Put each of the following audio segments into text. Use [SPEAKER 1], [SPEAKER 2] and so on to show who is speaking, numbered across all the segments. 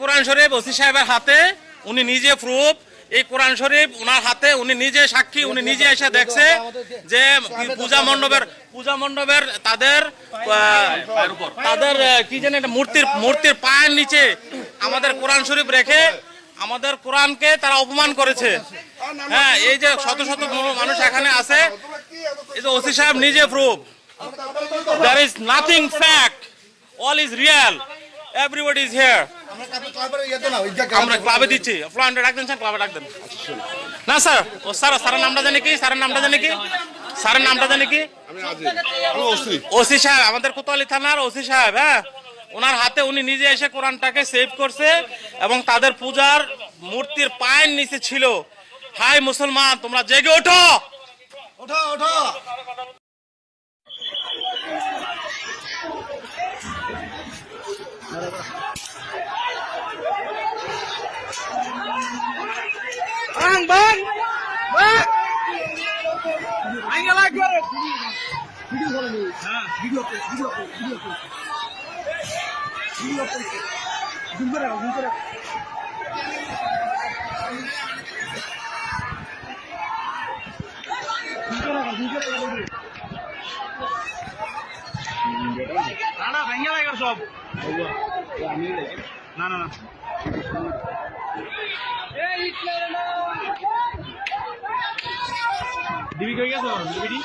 [SPEAKER 1] কোরআন শরীফ OC সাহেবের হাতে, উনি নিজে প্রুফ এই কোরআন শরীফ উনার হাতে, উনি নিজে সাক্ষী, উনি নিজে এসে দেখছে যে পূজা মণ্ডপের পূজা মণ্ডপের তাদের তাদের কি জানি একটা মূর্তির মূর্তির পায়ের নিচে আমাদের কোরআন শরীফ রেখে আমাদের কোরআনকে তারা অপমান করেছে। হ্যাঁ এই যে শত শত মানুষ এখানে আছে, এই যে ওসি সাহেব নিজে proof there is nothing fact all is real everybody is here আমরা ক্লাবে দিচ্ছি। ফ্লোয়ান্ডে ডাক দেন স্যার ক্লাবে ডাক দেন। না স্যার ও স্যার স্যারের নামটা জানি কি? স্যারের নামটা জানি কি? স্যারের নামটা জানি কি? ওসি। সাহেব আমাদের কোতোয়ালি থানার ওসি সাহেব হ্যাঁ? ওনার হাতে উনি নিজে এসে কোরআনটাকে সেভ করছে এবং তাদের পূজার মূর্তির পায়ের নিচে ছিল। হাই মুসলমান তোমরা জেগে ওঠো!
[SPEAKER 2] ওঠো ওঠো!
[SPEAKER 3] Ayo lagi. না না ভেঙে লাগে সব। না না না। ডিবি কই গেছো ডিবিডি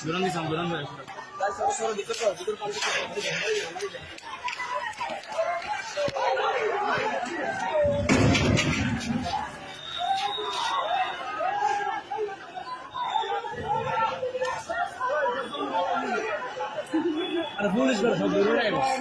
[SPEAKER 3] দুরান দিছাম দুরান ধরে আর পুলিশ করে সব দূরে গেছে